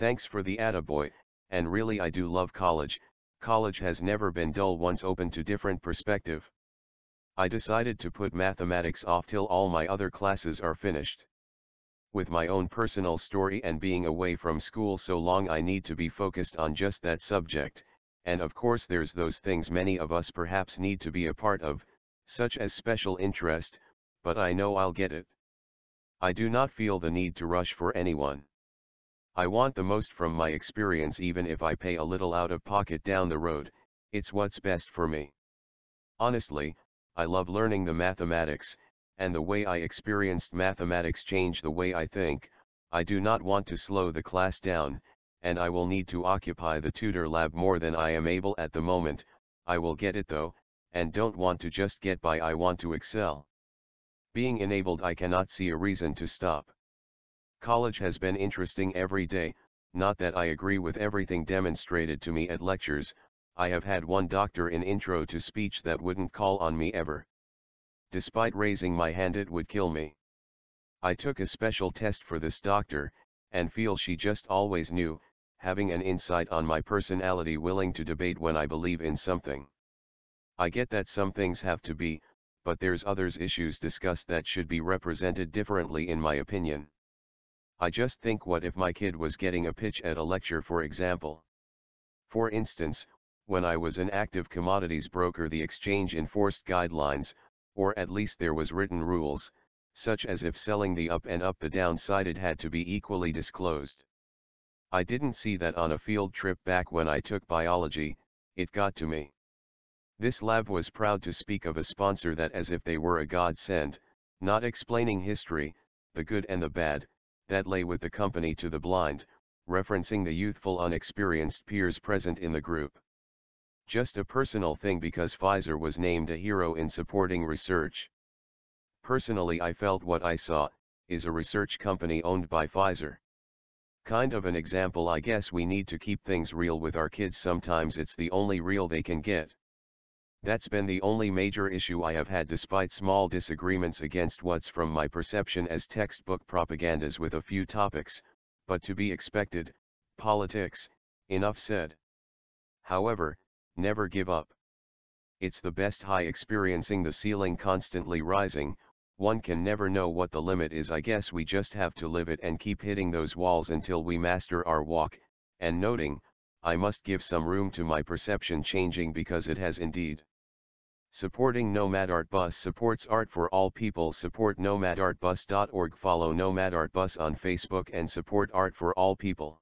Thanks for the attaboy, and really I do love college, college has never been dull once open to different perspective. I decided to put mathematics off till all my other classes are finished. With my own personal story and being away from school so long I need to be focused on just that subject, and of course there's those things many of us perhaps need to be a part of, such as special interest, but I know I'll get it. I do not feel the need to rush for anyone. I want the most from my experience even if I pay a little out of pocket down the road, it's what's best for me. Honestly, I love learning the mathematics, and the way I experienced mathematics changed the way I think, I do not want to slow the class down, and I will need to occupy the tutor lab more than I am able at the moment, I will get it though, and don't want to just get by I want to excel. Being enabled I cannot see a reason to stop. College has been interesting every day, not that I agree with everything demonstrated to me at lectures, I have had one doctor in intro to speech that wouldn't call on me ever. Despite raising my hand it would kill me. I took a special test for this doctor, and feel she just always knew, having an insight on my personality willing to debate when I believe in something. I get that some things have to be, but there's others issues discussed that should be represented differently in my opinion. I just think what if my kid was getting a pitch at a lecture for example. For instance, when I was an active commodities broker the exchange enforced guidelines, or at least there was written rules, such as if selling the up and up the downside it had to be equally disclosed. I didn't see that on a field trip back when I took biology, it got to me. This lab was proud to speak of a sponsor that as if they were a godsend, not explaining history, the good and the bad, that lay with the company to the blind, referencing the youthful unexperienced peers present in the group. Just a personal thing because Pfizer was named a hero in supporting research. Personally I felt what I saw, is a research company owned by Pfizer. Kind of an example I guess we need to keep things real with our kids sometimes it's the only real they can get. That's been the only major issue I have had despite small disagreements against what's from my perception as textbook propagandas with a few topics, but to be expected, politics, enough said. However, never give up. It's the best high experiencing the ceiling constantly rising, one can never know what the limit is I guess we just have to live it and keep hitting those walls until we master our walk, and noting, I must give some room to my perception changing because it has indeed. Supporting Nomad Art Bus supports art for all people support nomadartbus.org follow Nomad Art Bus on Facebook and support art for all people.